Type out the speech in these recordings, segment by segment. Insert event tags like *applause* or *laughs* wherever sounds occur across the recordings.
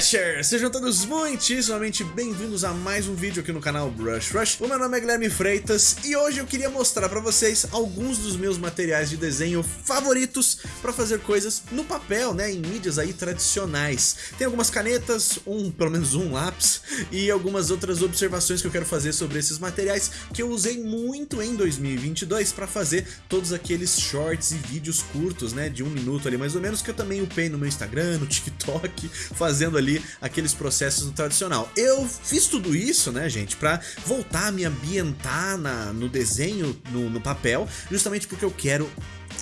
Brushers! Sejam todos muitíssimamente bem-vindos a mais um vídeo aqui no canal Brush Rush. O meu nome é Guilherme Freitas e hoje eu queria mostrar pra vocês alguns dos meus materiais de desenho favoritos pra fazer coisas no papel, né, em mídias aí tradicionais. Tem algumas canetas, um, pelo menos um lápis e algumas outras observações que eu quero fazer sobre esses materiais que eu usei muito em 2022 pra fazer todos aqueles shorts e vídeos curtos, né, de um minuto ali mais ou menos, que eu também upei no meu Instagram, no *laughs* TikTok, fazendo ali aqueles processos no tradicional. Eu fiz tudo isso, né, gente, pra voltar a me ambientar na, no desenho, no, no papel, justamente porque eu quero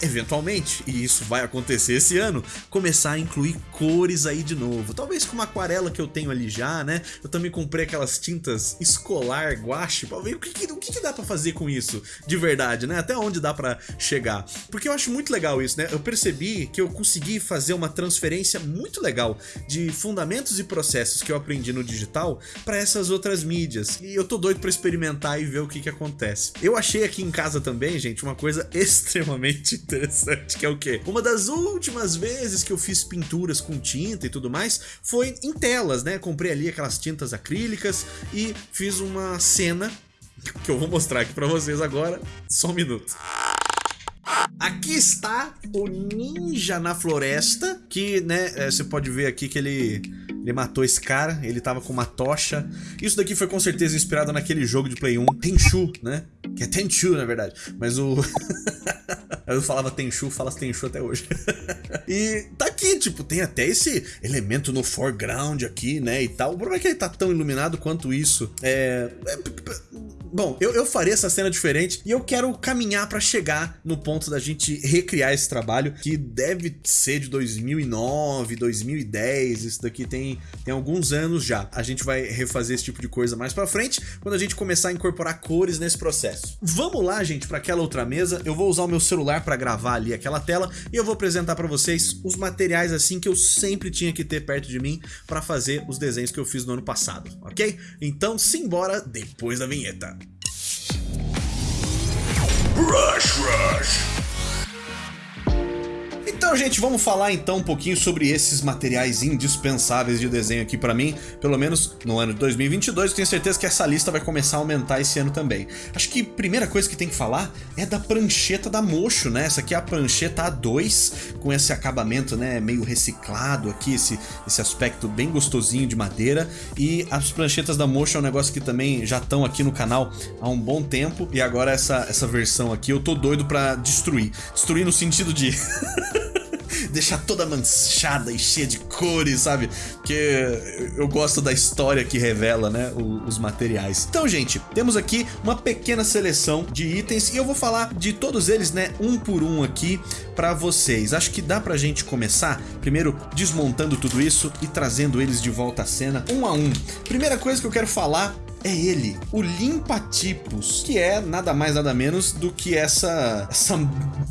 eventualmente, e isso vai acontecer esse ano, começar a incluir cores aí de novo. Talvez com uma aquarela que eu tenho ali já, né? Eu também comprei aquelas tintas escolar guache pra ver o que, o que, que dá pra fazer com isso de verdade, né? Até onde dá pra chegar. Porque eu acho muito legal isso, né? Eu percebi que eu consegui fazer uma transferência muito legal de fundamentos e processos que eu aprendi no digital para essas outras mídias. E eu tô doido pra experimentar e ver o que que acontece. Eu achei aqui em casa também, gente, uma coisa *laughs* extremamente interessante, que é o quê? Uma das últimas vezes que eu fiz pinturas com tinta e tudo mais foi em telas, né? Comprei ali aquelas tintas acrílicas e fiz uma cena *laughs* que eu vou mostrar aqui pra vocês agora, só um minuto. Aqui está o ninja na floresta, que, né, é, você pode ver aqui que ele, ele matou esse cara, ele tava com uma tocha. Isso daqui foi com certeza inspirado naquele jogo de Play 1, Tenchu, né? Que é Tenchu, na verdade. Mas o... *laughs* Eu falava Tenchu, fala Tenchu até hoje. *laughs* e tá aqui, tipo, tem até esse elemento no foreground aqui, né, e tal. O problema é que ele tá tão iluminado quanto isso. É... é bom, eu, eu faria essa cena diferente e eu quero caminhar pra chegar no ponto da gente recriar esse trabalho, que deve ser de 2009, 2010, isso daqui tem, tem alguns anos já. A gente vai refazer esse tipo de coisa mais pra frente, quando a gente começar a incorporar cores nesse processo. Vamos lá, gente, pra aquela outra mesa, eu vou usar o meu celular pra gravar ali aquela tela e eu vou apresentar pra vocês os materiais assim que eu sempre tinha que ter perto de mim pra fazer os desenhos que eu fiz no ano passado, ok? Então simbora depois da vinheta. Rush Rush então, gente, vamos falar então um pouquinho sobre esses materiais indispensáveis de desenho aqui pra mim, pelo menos no ano de 2022, eu tenho certeza que essa lista vai começar a aumentar esse ano também. Acho que a primeira coisa que tem que falar é da prancheta da Mocho, né? Essa aqui é a prancheta A2, com esse acabamento, né, meio reciclado aqui, esse, esse aspecto bem gostosinho de madeira, e as pranchetas da Mocho é um negócio que também já estão aqui no canal há um bom tempo, e agora essa, essa versão aqui eu tô doido pra destruir. Destruir no sentido de... *laughs* *laughs* deixar toda manchada e cheia de cores, sabe? Porque eu gosto da história que revela, né, os materiais. Então, gente, temos aqui uma pequena seleção de itens e eu vou falar de todos eles, né, um por um aqui para vocês. Acho que dá pra gente começar, primeiro desmontando tudo isso e trazendo eles de volta à cena, um a um. Primeira coisa que eu quero falar é ele, o limpa-tipos, que é nada mais nada menos do que essa, essa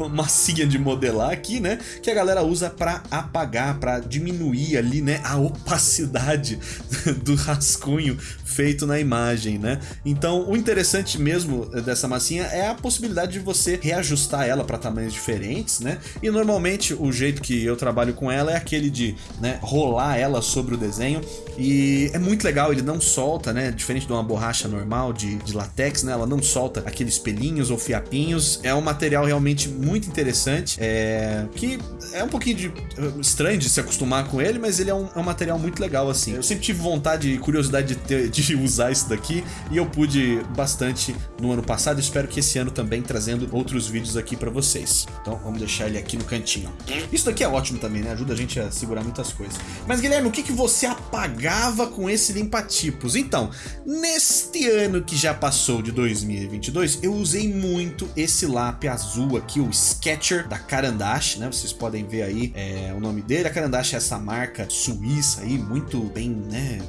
massinha de modelar aqui, né? Que a galera usa para apagar, para diminuir ali, né? A opacidade *laughs* do rascunho feito na imagem, né? Então, o interessante mesmo dessa massinha é a possibilidade de você reajustar ela para tamanhos diferentes, né? E normalmente o jeito que eu trabalho com ela é aquele de né, rolar ela sobre o desenho e é muito legal, ele não solta, né? Diferente do uma borracha normal de, de latex, né? Ela não solta aqueles pelinhos ou fiapinhos. É um material realmente muito interessante, é, que é um pouquinho de, estranho de se acostumar com ele, mas ele é um, é um material muito legal, assim. Eu sempre tive vontade e curiosidade de, ter, de *laughs* usar isso daqui e eu pude bastante no ano passado. Espero que esse ano também trazendo outros vídeos aqui pra vocês. Então vamos deixar ele aqui no cantinho. Isso daqui é ótimo também, né? Ajuda a gente a segurar muitas coisas. Mas Guilherme, o que, que você apagava com esse limpa-tipos? Então, Neste ano que já passou de 2022, eu usei muito esse lápis azul aqui, o Sketcher da Carandash, né? Vocês podem ver aí é, o nome dele. A Carandash é essa marca suíça aí, muito bem, né?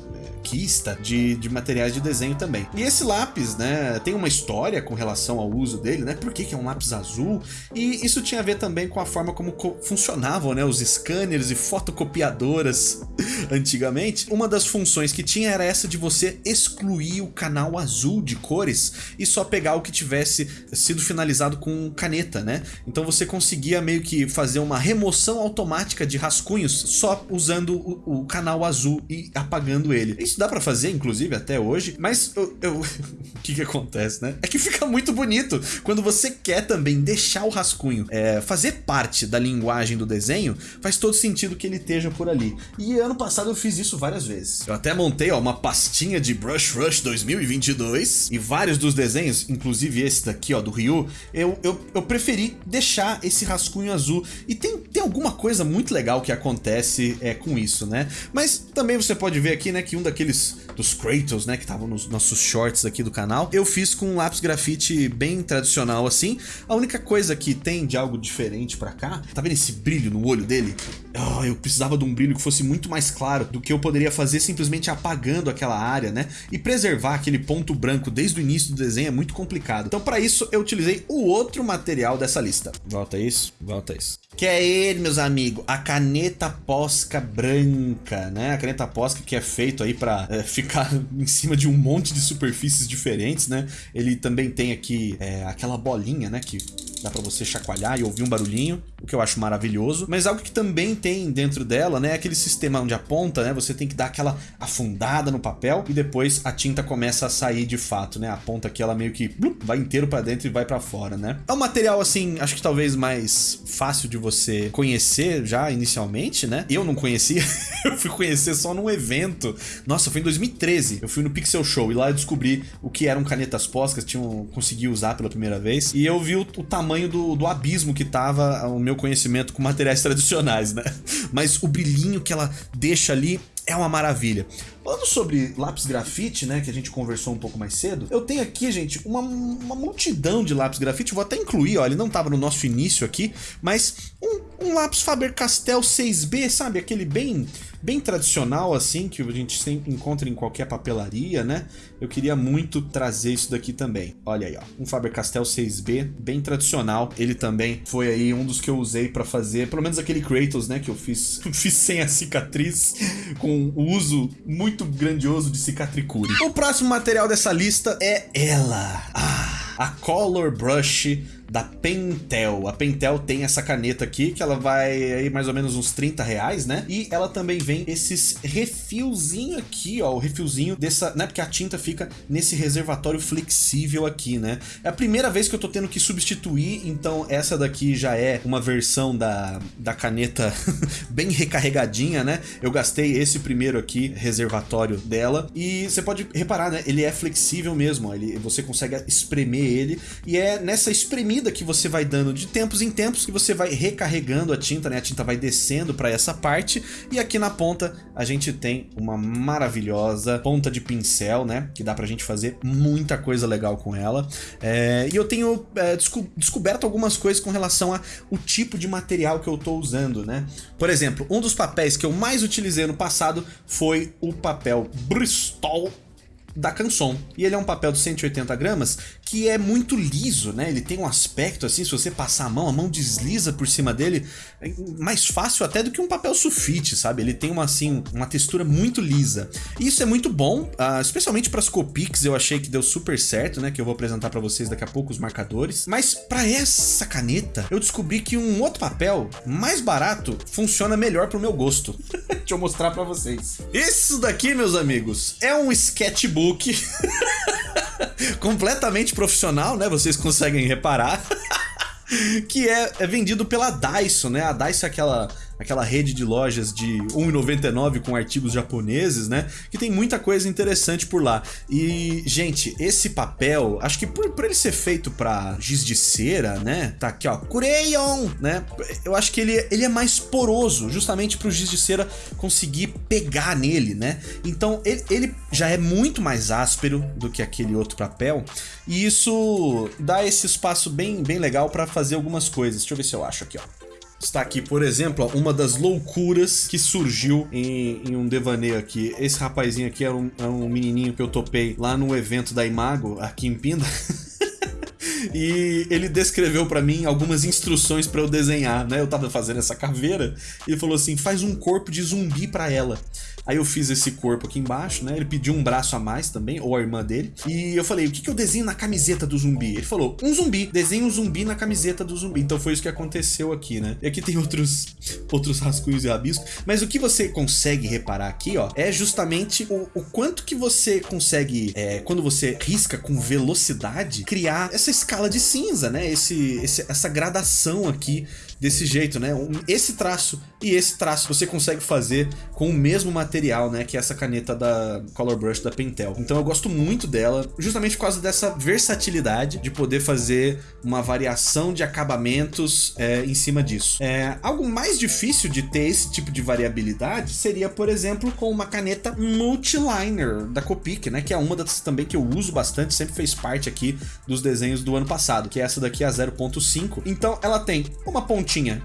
de, de materiais de desenho também. E esse lápis, né, tem uma história com relação ao uso dele, né? Por que, que é um lápis azul? E isso tinha a ver também com a forma como funcionavam, né, os scanners e fotocopiadoras *laughs* antigamente. Uma das funções que tinha era essa de você excluir substituir o canal azul de cores e só pegar o que tivesse sido finalizado com caneta, né? Então você conseguia meio que fazer uma remoção automática de rascunhos só usando o, o canal azul e apagando ele. Isso dá pra fazer, inclusive, até hoje, mas eu... eu... *laughs* o que que acontece, né? É que fica muito bonito quando você quer também deixar o rascunho é, fazer parte da linguagem do desenho, faz todo sentido que ele esteja por ali. E ano passado eu fiz isso várias vezes. Eu até montei ó, uma pastinha de Brush Rush 2022 e vários dos desenhos, inclusive esse daqui ó, do Ryu, eu, eu, eu preferi deixar esse rascunho azul. E tem, tem alguma coisa muito legal que acontece é, com isso, né? Mas também você pode ver aqui, né, que um daqueles dos Kratos, né, que estavam nos nossos shorts aqui do canal, eu fiz com um lápis grafite bem tradicional assim. A única coisa que tem de algo diferente pra cá, tá vendo esse brilho no olho dele? Oh, eu precisava de um brilho que fosse muito mais claro do que eu poderia fazer simplesmente apagando aquela área, né? E preservar aquele ponto branco desde o início do desenho é muito complicado. Então para isso eu utilizei o outro material dessa lista. Volta isso, volta isso. Que é ele, meus amigos, a caneta Posca branca, né? A caneta Posca que é feito aí para é, ficar *laughs* em cima de um monte de superfícies diferentes, né? Ele também tem aqui é, aquela bolinha, né? Que dá para você chacoalhar e ouvir um barulhinho, o que eu acho maravilhoso. Mas algo que também tem dentro dela, né, é aquele sistema onde a ponta, né, você tem que dar aquela afundada no papel e depois a tinta começa a sair de fato, né? A ponta aqui ela meio que vai inteiro para dentro e vai para fora, né? É um material assim, acho que talvez mais fácil de você conhecer já inicialmente, né? Eu não conhecia, *laughs* eu fui conhecer só num evento. Nossa, foi em 2013. Eu fui no Pixel Show e lá eu descobri o que eram canetas poscas, tinham consegui usar pela primeira vez e eu vi o, o tamanho tamanho do, do abismo que tava o meu conhecimento com materiais *laughs* tradicionais, né? Mas o brilhinho que ela deixa ali é uma maravilha. Falando sobre lápis grafite, né, que a gente conversou um pouco mais cedo, eu tenho aqui, gente, uma, uma multidão de lápis grafite, vou até incluir, ó, ele não tava no nosso início aqui, mas um, um lápis Faber-Castell 6B, sabe, aquele bem bem tradicional assim, que a gente sempre encontra em qualquer papelaria, né? Eu queria muito trazer isso daqui também. Olha aí, ó, um Faber-Castell 6B, bem tradicional. Ele também foi aí um dos que eu usei para fazer, pelo menos aquele Kratos, né, que eu fiz, *laughs* fiz sem a cicatriz, com o uso muito muito grandioso de cicatricure. O próximo material dessa lista é ela. Ah, a Color Brush da Pentel. A Pentel tem essa caneta aqui, que ela vai aí mais ou menos uns 30 reais, né? E ela também vem esses refilzinho aqui, ó, o refilzinho dessa, né? Porque a tinta fica nesse reservatório flexível aqui, né? É a primeira vez que eu tô tendo que substituir, então essa daqui já é uma versão da, da caneta *laughs* bem recarregadinha, né? Eu gastei esse primeiro aqui, reservatório dela, e você pode reparar, né? Ele é flexível mesmo, ó, ele, você consegue espremer ele, e é nessa espremida que você vai dando de tempos em tempos que você vai recarregando a tinta, né? A tinta vai descendo para essa parte e aqui na ponta a gente tem uma maravilhosa ponta de pincel, né? Que dá pra gente fazer muita coisa legal com ela. É, e eu tenho é, desco descoberto algumas coisas com relação ao tipo de material que eu tô usando, né? Por exemplo, um dos papéis que eu mais utilizei no passado foi o papel Bristol da Canson. E ele é um papel de 180 gramas que é muito liso, né? Ele tem um aspecto assim, se você passar a mão, a mão desliza por cima dele, é mais fácil até do que um papel sulfite, sabe? Ele tem uma assim, uma textura muito lisa. E isso é muito bom, uh, especialmente para as Copics, eu achei que deu super certo, né? Que eu vou apresentar para vocês daqui a pouco os marcadores. Mas para essa caneta, eu descobri que um outro papel mais barato funciona melhor pro meu gosto. *laughs* Deixa eu mostrar para vocês. Isso daqui, meus amigos, é um sketchbook *laughs* completamente profissional, né? Vocês conseguem reparar. *laughs* que é, é vendido pela Daiso, né? A Daiso é aquela aquela rede de lojas de 1,99 com artigos japoneses, né? Que tem muita coisa interessante por lá. E, gente, esse papel, acho que por, por ele ser feito para giz de cera, né? Tá aqui, ó, Cureyon, né? Eu acho que ele, ele é mais poroso, justamente pro giz de cera conseguir pegar nele, né? Então, ele, ele já é muito mais áspero do que aquele outro papel. E isso dá esse espaço bem, bem legal para fazer algumas coisas. Deixa eu ver se eu acho aqui, ó está aqui, por exemplo, uma das loucuras que surgiu em, em, um devaneio aqui. Esse rapazinho aqui era um, era um menininho que eu topei lá no evento da Imago, aqui em Pinda. *laughs* e ele descreveu para mim algumas instruções para eu desenhar, né? Eu tava fazendo essa caveira e ele falou assim: faz um corpo de zumbi para ela. Aí eu fiz esse corpo aqui embaixo, né? Ele pediu um braço a mais também, ou a irmã dele. E eu falei, o que, que eu desenho na camiseta do zumbi? Ele falou, um zumbi. Desenha um zumbi na camiseta do zumbi. Então foi isso que aconteceu aqui, né? E aqui tem outros, outros rascunhos e rabiscos. Mas o que você consegue reparar aqui, ó, é justamente o, o quanto que você consegue, é, quando você risca com velocidade, criar essa escala de cinza, né? Esse, esse, essa gradação aqui desse jeito, né? Esse traço e esse traço você consegue fazer com o mesmo material, né? Que é essa caneta da Color Brush da Pentel. Então eu gosto muito dela, justamente por causa dessa versatilidade de poder fazer uma variação de acabamentos é, em cima disso. É, algo mais difícil de ter esse tipo de variabilidade seria, por exemplo, com uma caneta Multiliner da Copic, né? Que é uma das também que eu uso bastante, sempre fez parte aqui dos desenhos do ano passado, que é essa daqui a 0.5. Então ela tem uma pontinha pontinha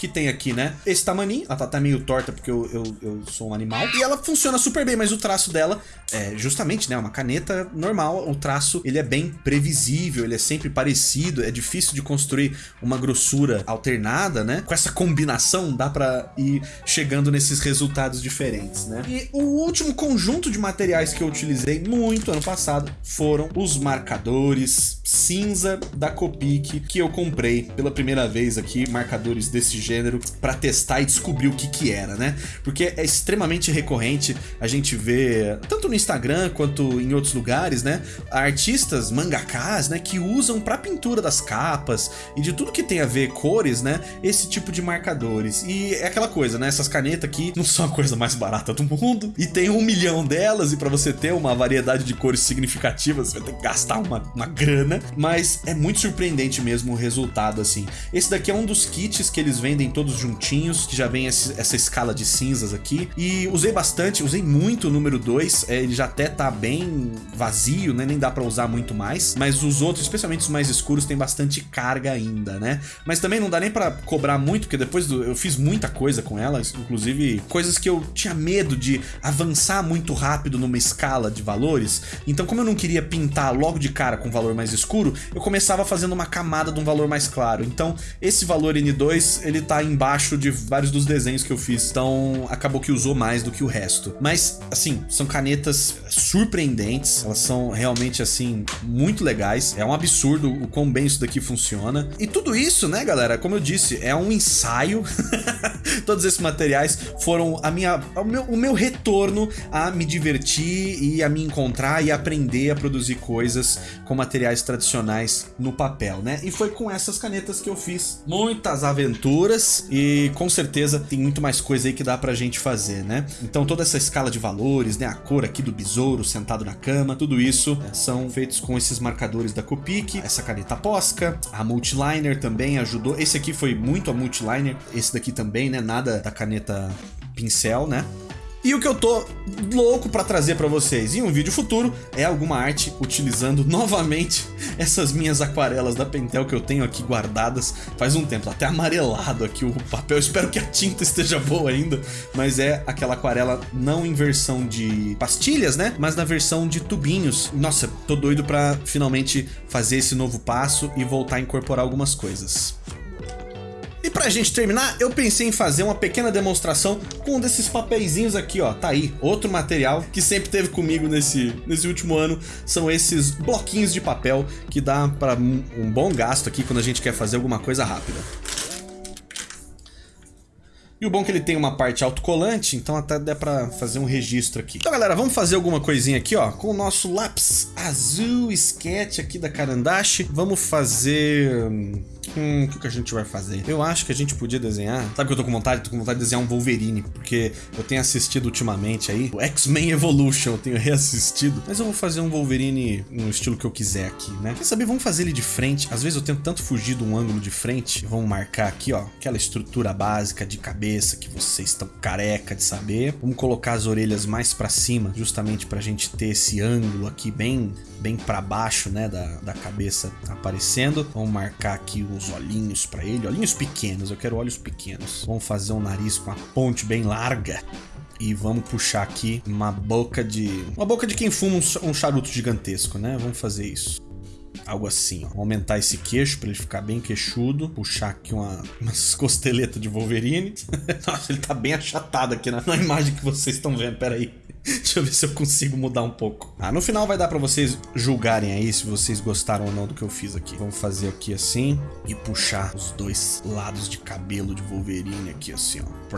que tem aqui, né? Esse tamaninho, ela tá, meio torta porque eu, eu, eu, sou um animal. E ela funciona super bem, mas o traço dela é justamente, né? Uma caneta normal, o traço, ele é bem previsível, ele é sempre parecido, é difícil de construir uma grossura alternada, né? Com essa combinação dá pra ir chegando nesses resultados diferentes, né? E o último conjunto de materiais que eu utilizei muito ano passado foram os marcadores cinza da Copic que eu comprei pela primeira vez aqui, marcadores desse gênero para testar e descobrir o que que era, né? Porque é extremamente recorrente a gente ver, tanto no Instagram quanto em outros lugares, né? Artistas, mangakas, né? Que usam para pintura das capas e de tudo que tem a ver cores, né? Esse tipo de marcadores. E é aquela coisa, né? Essas canetas aqui não são a coisa mais barata do mundo e tem um milhão delas e para você ter uma variedade de cores significativas você vai ter que gastar uma, uma grana, mas é muito surpreendente mesmo o resultado assim. Esse daqui é um dos kits que eles vendem vendem todos juntinhos, que já vem esse, essa escala de cinzas aqui. E usei bastante, usei muito o número 2, é, ele já até tá bem vazio, né? Nem dá pra usar muito mais. Mas os outros, especialmente os mais escuros, tem bastante carga ainda, né? Mas também não dá nem pra cobrar muito, porque depois do, eu fiz muita coisa com elas, inclusive coisas que eu tinha medo de avançar muito rápido numa escala de valores. Então como eu não queria pintar logo de cara com valor mais escuro, eu começava fazendo uma camada de um valor mais claro. Então esse valor N2, ele tá embaixo de vários dos desenhos que eu fiz, então acabou que usou mais do que o resto. Mas, assim, são canetas surpreendentes, elas são realmente, assim, muito legais. É um absurdo o quão bem isso daqui funciona. E tudo isso, né, galera, como eu disse, é um ensaio. *laughs* Todos esses materiais foram a minha, o, meu, o meu retorno a me divertir e a me encontrar e aprender a produzir coisas com materiais tradicionais no papel, né? E foi com essas canetas que eu fiz muitas aventuras e com certeza tem muito mais coisa aí que dá pra gente fazer, né? Então toda essa escala de valores, né? A cor aqui do besouro sentado na cama, tudo isso né, são feitos com esses marcadores da Copic, essa caneta Posca, a Multiliner também ajudou. Esse aqui foi muito a Multiliner, esse daqui também, né? Nada da caneta pincel, né? E o que eu tô louco para trazer para vocês em um vídeo futuro é alguma arte utilizando *laughs* novamente essas minhas aquarelas da Pentel que eu tenho aqui guardadas faz um tempo, até amarelado aqui o papel, *laughs* espero que a tinta esteja boa ainda, mas é aquela aquarela não em versão de pastilhas, né, mas na versão de tubinhos. Nossa, tô doido para finalmente fazer esse novo passo e voltar a incorporar algumas coisas. Pra gente terminar, eu pensei em fazer uma pequena demonstração com um desses papeizinhos aqui, ó. Tá aí, outro material que sempre teve comigo nesse, nesse último ano. São esses bloquinhos de papel que dá para um, bom gasto aqui quando a gente quer fazer alguma coisa rápida. E o bom é que ele tem uma parte autocolante, então até dá pra fazer um registro aqui. Então galera, vamos fazer alguma coisinha aqui, ó, com o nosso lápis azul sketch aqui da Karandashi. Vamos fazer... Hum, o que, que a gente vai fazer? Eu acho que a gente podia desenhar... Sabe que eu tô com vontade? Tô com vontade de desenhar um Wolverine, porque eu tenho assistido ultimamente aí o X-Men Evolution, eu tenho *laughs* reassistido. Mas eu vou fazer um Wolverine no estilo que eu quiser aqui, né? Quer saber? Vamos fazer ele de frente. Às vezes eu tento tanto fugir de um ângulo de frente. Vamos marcar aqui, ó, aquela estrutura básica de cabeça que vocês estão careca de saber. Vamos colocar as orelhas mais pra cima, justamente pra gente ter esse ângulo aqui bem, bem pra baixo, né, da, da cabeça aparecendo. Vamos marcar aqui os olhinhos para ele, olhinhos pequenos, eu quero olhos pequenos. Vamos fazer um nariz com a ponte bem larga e vamos puxar aqui uma boca de... Uma boca de quem fuma um charuto gigantesco, né? Vamos fazer isso. Algo assim, ó. Vou aumentar esse queixo pra ele ficar bem queixudo. Puxar aqui uma, umas *laughs* costeletas de Wolverine. *laughs* Nossa, ele tá bem achatado aqui na, na imagem que vocês estão vendo. Pera aí. *laughs* Deixa eu ver se eu consigo mudar um pouco. Ah, no final vai dar pra vocês julgarem aí se vocês gostaram ou não do que eu fiz aqui. Vamos fazer aqui assim e puxar os dois lados de cabelo de Wolverine aqui assim, ó.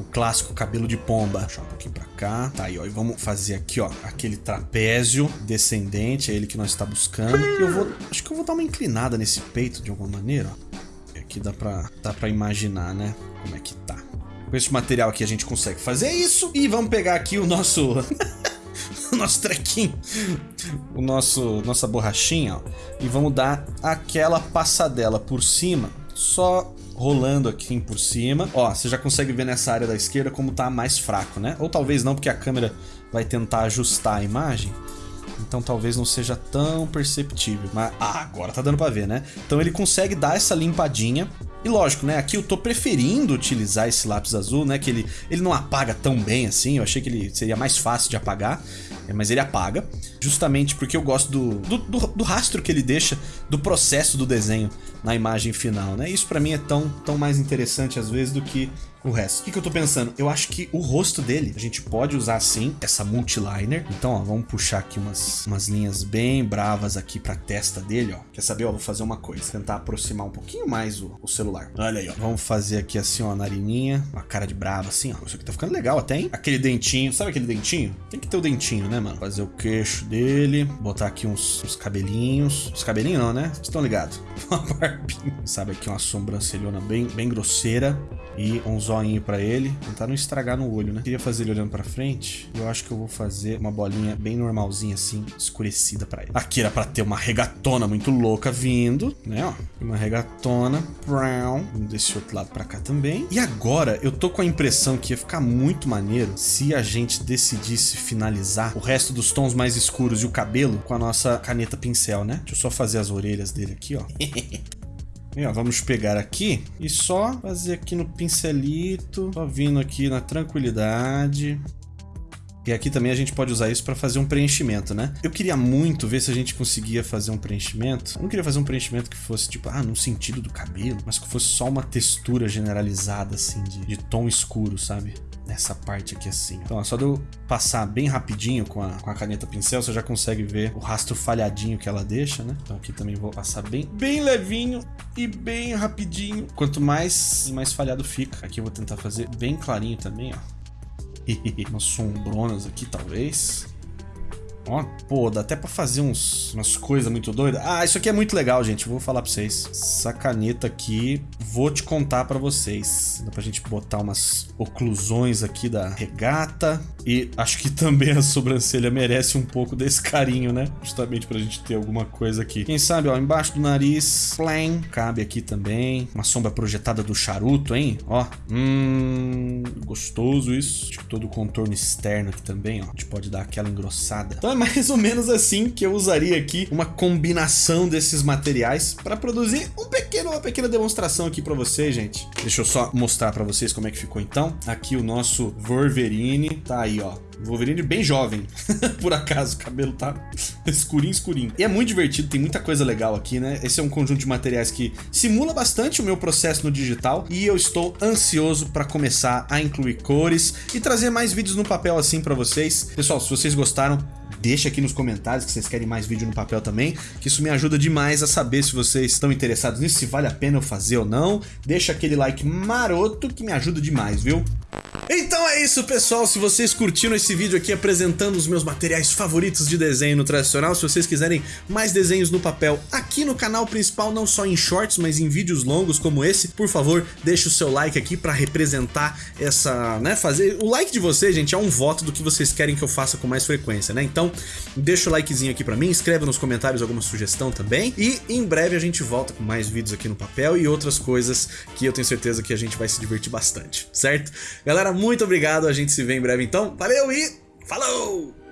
O clássico cabelo de pomba. Puxar um pouquinho pra cá. Tá aí, ó. E vamos fazer aqui, ó, aquele trapézio descendente, é ele que nós está buscando. E eu vou, acho que eu vou dar uma inclinada nesse peito de alguma maneira, ó. Aqui dá pra, dá pra imaginar, né, como é que tá. Com esse material aqui a gente consegue fazer isso. E vamos pegar aqui o nosso... *laughs* o nosso trequinho, o nosso nossa borrachinha, ó, e vamos dar aquela passadela por cima, só rolando aqui por cima. Ó, você já consegue ver nessa área da esquerda como tá mais fraco, né? Ou talvez não, porque a câmera vai tentar ajustar a imagem. Então talvez não seja tão perceptível. Mas ah, agora tá dando pra ver, né? Então ele consegue dar essa limpadinha e lógico, né, aqui eu tô preferindo utilizar esse lápis azul, né, que ele, ele não apaga tão bem assim, eu achei que ele seria mais fácil de apagar, mas ele apaga, justamente porque eu gosto do, do, do, do rastro que ele deixa do processo do desenho na imagem final, né, isso pra mim é tão, tão mais interessante às vezes do que o resto. O que, que eu tô pensando? Eu acho que o rosto dele, a gente pode usar sim, essa multiliner. Então, ó, vamos puxar aqui umas, umas linhas bem bravas aqui pra testa dele, ó. Quer saber? Ó, vou fazer uma coisa. Tentar aproximar um pouquinho mais o, o celular. Olha aí, ó. Vamos fazer aqui assim, ó, a narininha. Uma cara de brava assim, ó. Isso aqui tá ficando legal até, hein? Aquele dentinho. Sabe aquele dentinho? Tem que ter o dentinho, né, mano? Fazer o queixo dele. Botar aqui uns, uns cabelinhos. Os cabelinhos não, né? Vocês estão ligados? *laughs* Uma barbinha. Sabe aqui uma sobrancelhona bem, bem grosseira e um zoinho pra ele, tentar não estragar no olho, né? Queria fazer ele olhando pra frente, eu acho que eu vou fazer uma bolinha bem normalzinha assim, escurecida pra ele. Aqui era pra ter uma regatona muito louca vindo, né, ó, uma regatona, brown, desse outro lado pra cá também. E agora, eu tô com a impressão que ia ficar muito maneiro se a gente decidisse finalizar o resto dos tons mais escuros e o cabelo com a nossa caneta pincel, né? Deixa eu só fazer as orelhas dele aqui, ó. *laughs* E, ó, vamos pegar aqui e só fazer aqui no pincelito, só vindo aqui na tranquilidade. E aqui também a gente pode usar isso para fazer um preenchimento, né? Eu queria muito ver se a gente conseguia fazer um preenchimento. Eu não queria fazer um preenchimento que fosse tipo, ah, no sentido do cabelo, mas que fosse só uma textura generalizada, assim, de, de tom escuro, sabe? Nessa parte aqui assim. Então, só de eu passar bem rapidinho com a, com a caneta pincel, você já consegue ver o rastro falhadinho que ela deixa, né? Então aqui também vou passar bem, bem levinho e bem rapidinho. Quanto mais, mais falhado fica. Aqui eu vou tentar fazer bem clarinho também, ó. *laughs* Umas sombronas aqui, talvez. Ó, pô, dá até pra fazer uns, umas coisas muito doidas. Ah, isso aqui é muito legal, gente. Vou falar pra vocês. Essa caneta aqui, vou te contar pra vocês. Dá pra gente botar umas oclusões aqui da regata. E acho que também a sobrancelha merece um pouco desse carinho, né? Justamente pra gente ter alguma coisa aqui. Quem sabe, ó, embaixo do nariz, plain, cabe aqui também. Uma sombra projetada do charuto, hein? Ó, hum, gostoso isso. Acho que todo o contorno externo aqui também, ó. A gente pode dar aquela engrossada. Então é mais ou menos assim que eu usaria aqui uma combinação desses materiais para produzir um pequeno, uma pequena demonstração aqui para vocês, gente. Deixa eu só mostrar para vocês como é que ficou então. Aqui o nosso Wolverine, tá aí, ó. Wolverine bem jovem, *laughs* por acaso, o cabelo tá escurinho, escurinho. E é muito divertido, tem muita coisa legal aqui, né? Esse é um conjunto de materiais que simula bastante o meu processo no digital e eu estou ansioso para começar a incluir cores e trazer mais vídeos no papel assim para vocês. Pessoal, se vocês gostaram, deixa aqui nos comentários que vocês querem mais vídeo no papel também, que isso me ajuda demais a saber se vocês estão interessados nisso, se vale a pena eu fazer ou não. Deixa aquele like maroto que me ajuda demais, viu? Então é isso, pessoal. Se vocês curtiram esse vídeo aqui apresentando os meus materiais favoritos de desenho no tradicional, se vocês quiserem mais desenhos no papel aqui no canal principal, não só em shorts, mas em vídeos longos como esse, por favor, deixe o seu like aqui para representar essa, né, fazer... O like de vocês, gente, é um voto do que vocês querem que eu faça com mais frequência, né? Então, deixa o likezinho aqui para mim, escreva nos comentários alguma sugestão também, e em breve a gente volta com mais vídeos aqui no papel e outras coisas que eu tenho certeza que a gente vai se divertir bastante, certo? Galera, muito obrigado, a gente se vê em breve então. Valeu e falou!